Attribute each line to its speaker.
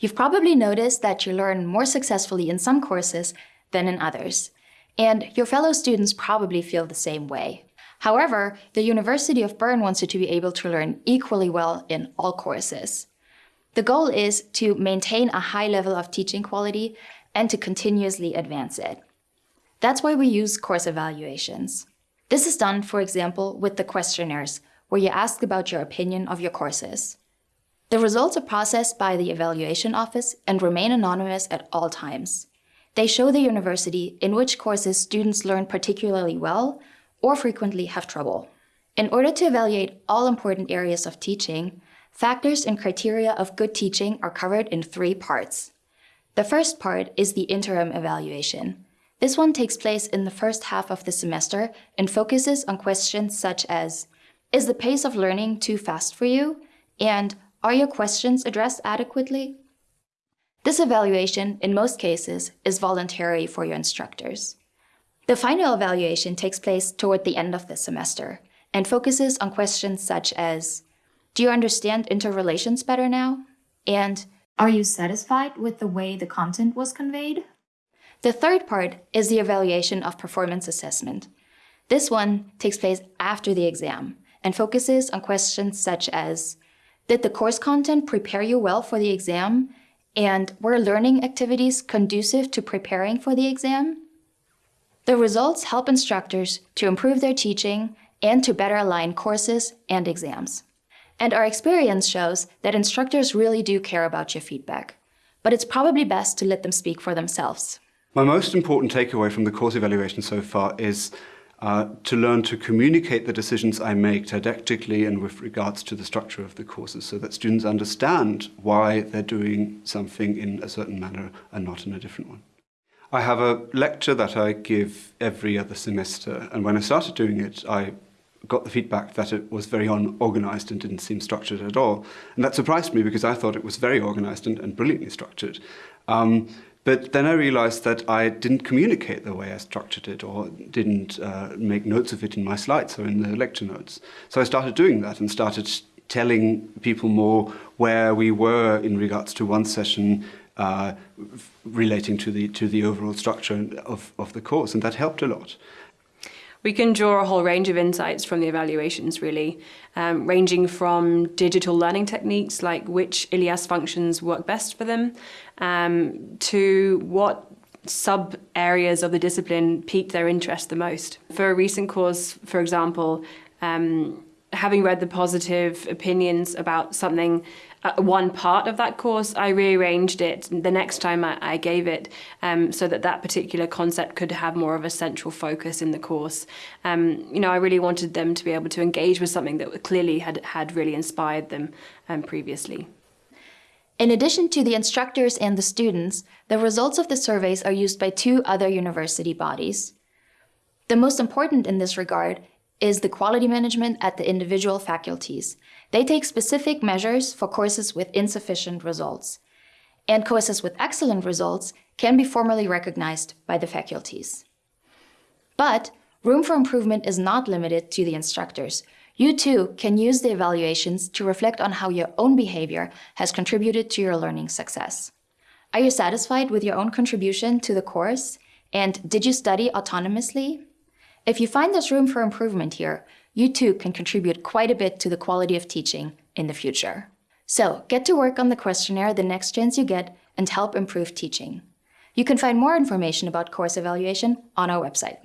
Speaker 1: You've probably noticed that you learn more successfully in some courses than in others, and your fellow students probably feel the same way. However, the University of Bern wants you to be able to learn equally well in all courses. The goal is to maintain a high level of teaching quality and to continuously advance it. That's why we use course evaluations. This is done, for example, with the questionnaires, where you ask about your opinion of your courses. The results are processed by the evaluation office and remain anonymous at all times. They show the university in which courses students learn particularly well or frequently have trouble. In order to evaluate all important areas of teaching, factors and criteria of good teaching are covered in three parts. The first part is the interim evaluation. This one takes place in the first half of the semester and focuses on questions such as, is the pace of learning too fast for you? And are your questions addressed adequately? This evaluation, in most cases, is voluntary for your instructors. The final evaluation takes place toward the end of the semester and focuses on questions such as, do you understand interrelations better now? And are you satisfied with the way the content was conveyed? The third part is the evaluation of performance assessment. This one takes place after the exam and focuses on questions such as, did the course content prepare you well for the exam? And were learning activities conducive to preparing for the exam? The results help instructors to improve their teaching and to better align courses and exams. And our experience shows that instructors really do care about your feedback, but it's probably best to let them speak for themselves.
Speaker 2: My most important takeaway from the course evaluation so far is uh, to learn to communicate the decisions I make didactically and with regards to the structure of the courses so that students understand why they're doing something in a certain manner and not in a different one. I have a lecture that I give every other semester, and when I started doing it, I got the feedback that it was very unorganized and didn't seem structured at all. And that surprised me because I thought it was very organized and, and brilliantly structured. Um, but then I realized that I didn't communicate the way I structured it or didn't uh, make notes of it in my slides or in the lecture notes. So I started doing that and started telling people more where we were in regards to one session uh, relating to the to the overall structure of, of the course, and that helped a lot.
Speaker 3: We can draw a whole range of insights from the evaluations, really, um, ranging from digital learning techniques, like which ILIAS functions work best for them, um, to what sub areas of the discipline piqued their interest the most. For a recent course, for example, um, having read the positive opinions about something uh, one part of that course, I rearranged it the next time I, I gave it um, so that that particular concept could have more of a central focus in the course. Um, you know, I really wanted them to be able to engage with something that clearly had, had really inspired them um, previously.
Speaker 1: In addition to the instructors and the students, the results of the surveys are used by two other university bodies. The most important in this regard is the quality management at the individual faculties. They take specific measures for courses with insufficient results. And courses with excellent results can be formally recognized by the faculties. But room for improvement is not limited to the instructors. You too can use the evaluations to reflect on how your own behavior has contributed to your learning success. Are you satisfied with your own contribution to the course? And did you study autonomously? If you find there's room for improvement here, you too can contribute quite a bit to the quality of teaching in the future. So get to work on the questionnaire the next chance you get and help improve teaching. You can find more information about course evaluation on our website.